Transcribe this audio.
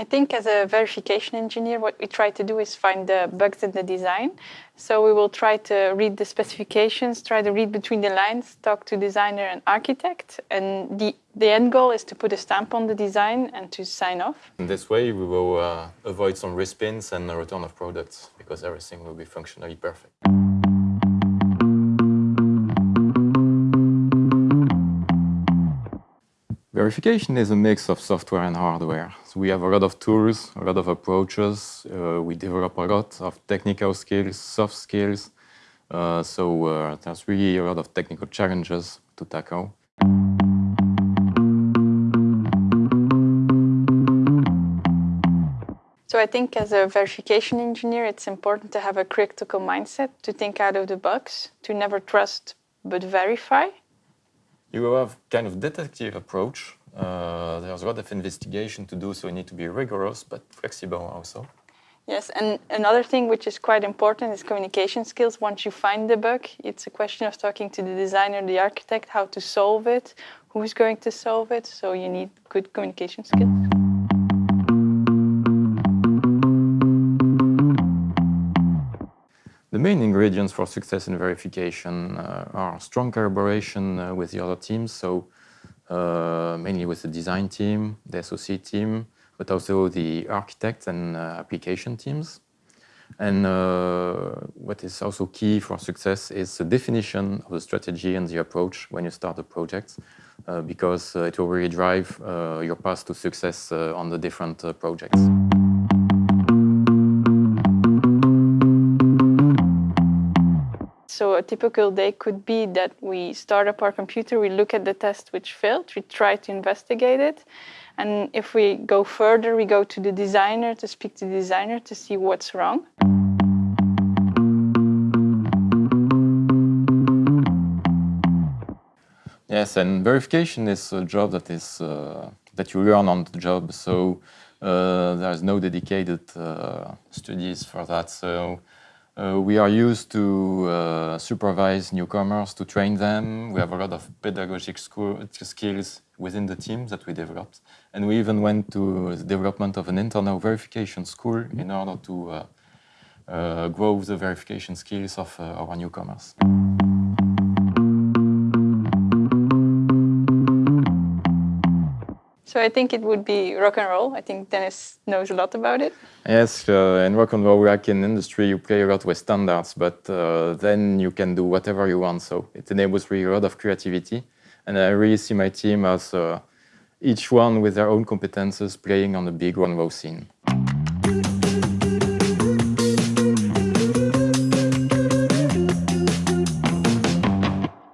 I think as a verification engineer, what we try to do is find the bugs in the design. So we will try to read the specifications, try to read between the lines, talk to designer and architect. And the, the end goal is to put a stamp on the design and to sign off. In this way, we will uh, avoid some respins and return of products because everything will be functionally perfect. Verification is a mix of software and hardware. So we have a lot of tools, a lot of approaches. Uh, we develop a lot of technical skills, soft skills. Uh, so uh, there's really a lot of technical challenges to tackle. So I think as a verification engineer, it's important to have a critical mindset, to think out of the box, to never trust but verify. You have kind of detective approach. Uh, there's a lot of investigation to do, so you need to be rigorous but flexible also. Yes, and another thing which is quite important is communication skills. Once you find the bug, it's a question of talking to the designer, the architect, how to solve it, who's going to solve it. So you need good communication skills. Main ingredients for success in verification uh, are strong collaboration uh, with the other teams, so uh, mainly with the design team, the SOC team, but also the architects and uh, application teams. And uh, what is also key for success is the definition of the strategy and the approach when you start a project, uh, because it will really drive your path to success on the different projects. So a typical day could be that we start up our computer, we look at the test which failed, we try to investigate it. And if we go further, we go to the designer to speak to the designer to see what's wrong. Yes, and verification is a job that is uh, that you learn on the job. So uh, there's no dedicated uh, studies for that. So uh, we are used to uh, supervise newcomers, to train them. We have a lot of pedagogic skills within the team that we developed. And we even went to the development of an internal verification school in order to uh, uh grow the verification skills of uh, our newcomers. So I think it would be rock and roll. I think Dennis knows a lot about it. Yes, uh, in rock and roll, in industry, you play a lot with standards, but uh, then you can do whatever you want. So it enables really a lot of creativity. And I really see my team as uh, each one with their own competences playing on the big rock and roll scene.